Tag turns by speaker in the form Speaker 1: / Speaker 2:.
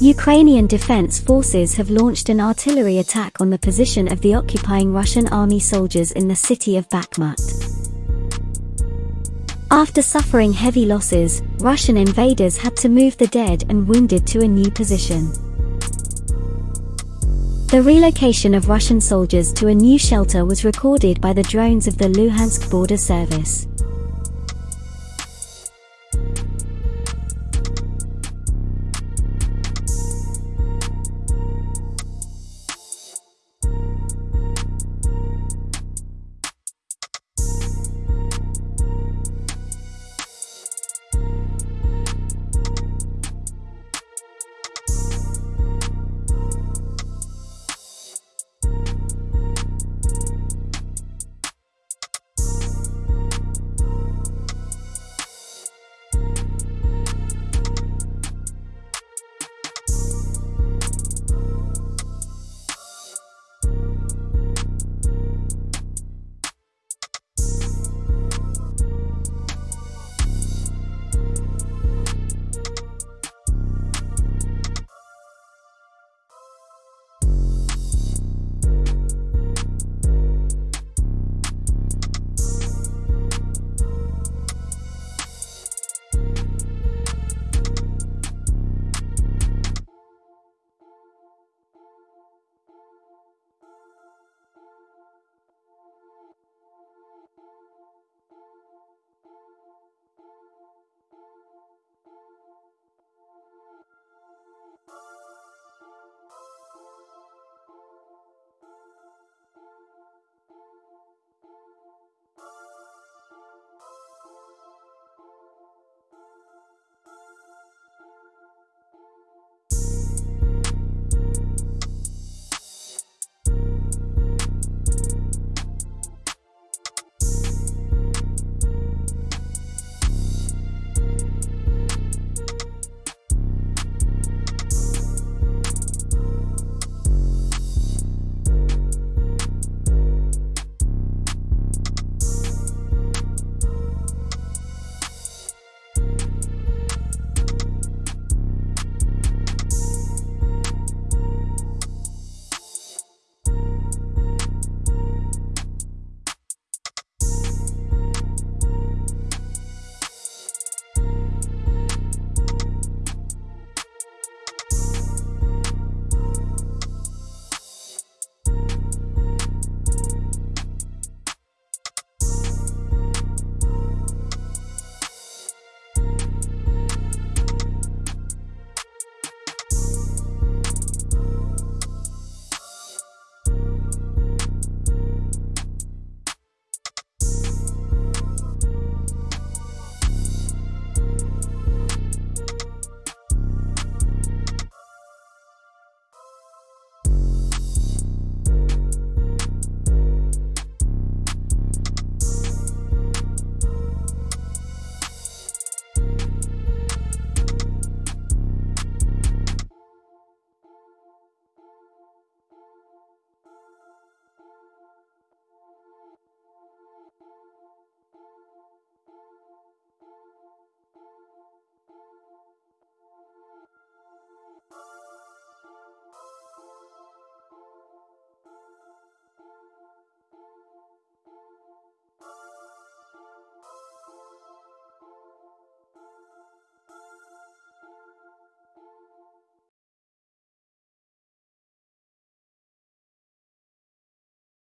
Speaker 1: Ukrainian defense forces have launched an artillery attack on the position of the occupying Russian army soldiers in the city of Bakhmut. After suffering heavy losses, Russian invaders had to move the dead and wounded to a new position. The relocation of Russian soldiers to a new shelter was recorded by the drones of the Luhansk Border Service.